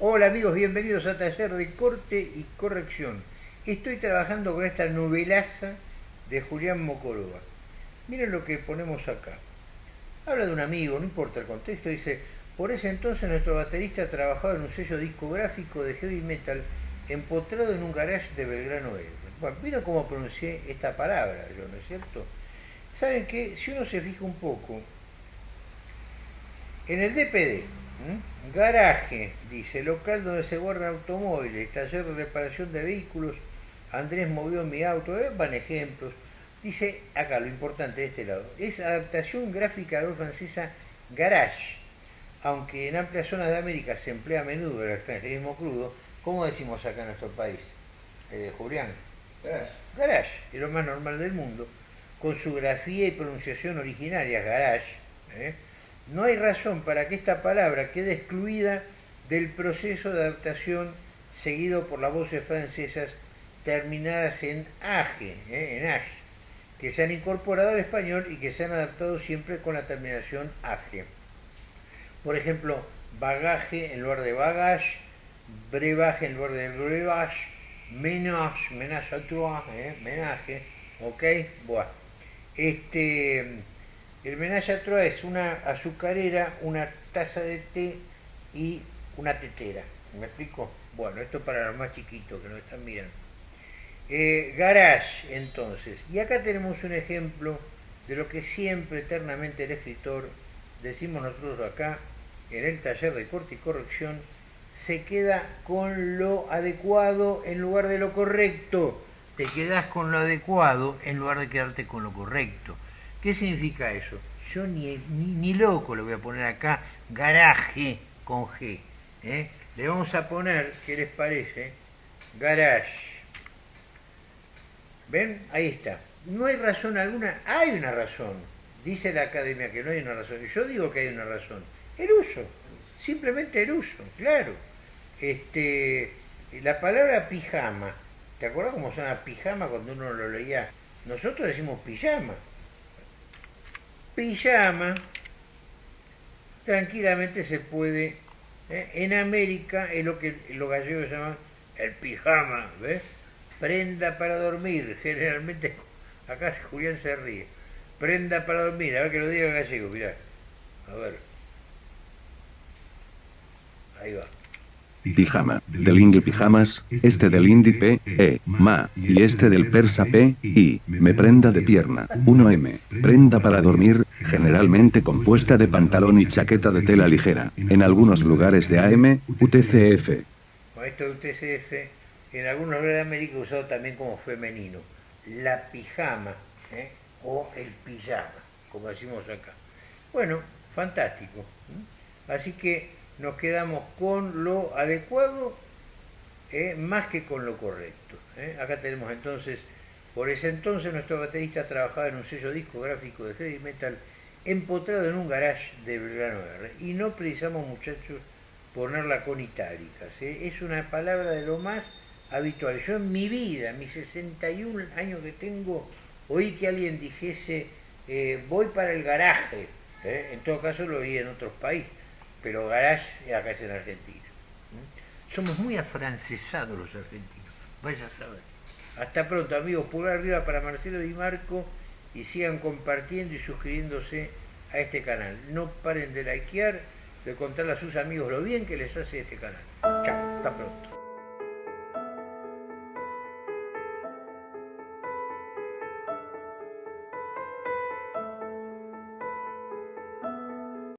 Hola amigos, bienvenidos a Taller de Corte y Corrección. Estoy trabajando con esta novelaza de Julián Mocoroa. Miren lo que ponemos acá. Habla de un amigo, no importa el contexto, dice, por ese entonces nuestro baterista trabajaba en un sello discográfico de heavy metal empotrado en un garage de Belgrano. Bueno, miren cómo pronuncié esta palabra, yo, ¿no es cierto? Saben que si uno se fija un poco, en el DPD, Garaje, dice, local donde se guardan automóviles, taller de reparación de vehículos, Andrés movió mi auto, eh, van ejemplos. Dice acá lo importante de este lado, es adaptación gráfica de la francesa garage, aunque en amplias zonas de América se emplea a menudo el extranjerismo crudo, ¿cómo decimos acá en nuestro país? Eh, Julián. Garage. Garage, es lo más normal del mundo, con su grafía y pronunciación originaria, garage. ¿eh? No hay razón para que esta palabra quede excluida del proceso de adaptación seguido por las voces francesas terminadas en age, ¿eh? en age, que se han incorporado al español y que se han adaptado siempre con la terminación age. Por ejemplo, bagaje en lugar de bagage, brebaje en lugar de brebaje, menage, menage a trois, ¿eh? menaje, ok, bueno. Este, el menage a trois es una azucarera, una taza de té y una tetera. ¿Me explico? Bueno, esto para los más chiquitos que nos están mirando. Eh, garage, entonces. Y acá tenemos un ejemplo de lo que siempre eternamente el escritor, decimos nosotros acá, en el taller de corte y corrección, se queda con lo adecuado en lugar de lo correcto. Te quedas con lo adecuado en lugar de quedarte con lo correcto. ¿Qué significa eso? Yo ni, loco le voy a poner acá garaje con G. ¿eh? Le vamos a poner, ¿qué les parece? Garage. ¿Ven? Ahí está. No hay razón alguna. Hay una razón. Dice la academia que no hay una razón. Yo digo que hay una razón. El uso. Simplemente el uso, claro. Este, la palabra pijama. ¿Te acuerdas cómo suena pijama cuando uno lo leía? Nosotros decimos pijama pijama tranquilamente se puede. ¿eh? En América es lo que los gallegos llaman el pijama, ¿ves? Prenda para dormir, generalmente, acá Julián se ríe. Prenda para dormir, a ver que lo diga el gallego, mirá. A ver. Ahí va. Pijama, del ingle pijamas, este del indi p, e, ma, y este del persa p, i, me prenda de pierna, 1m, prenda para dormir, generalmente compuesta de pantalón y chaqueta de tela ligera, en algunos lugares de AM, UTCF. Esto UTCF, en algunos lugares de América usado también como femenino, la pijama, ¿eh? o el pijama, como decimos acá. Bueno, fantástico. Así que nos quedamos con lo adecuado eh, más que con lo correcto. Eh. Acá tenemos entonces, por ese entonces nuestro baterista trabajaba en un sello discográfico de heavy metal empotrado en un garage de Belgrano R. Y no precisamos, muchachos, ponerla con itálicas. Eh. Es una palabra de lo más habitual. Yo en mi vida, mis 61 años que tengo, oí que alguien dijese, voy para el garaje. En todo caso lo oí en otros países pero garage acá es en Argentina. Somos muy afrancesados los argentinos, vaya a saber. Hasta pronto amigos, pulgar arriba para Marcelo Di Marco y sigan compartiendo y suscribiéndose a este canal. No paren de likear, de contarle a sus amigos lo bien que les hace este canal. Chao, hasta pronto.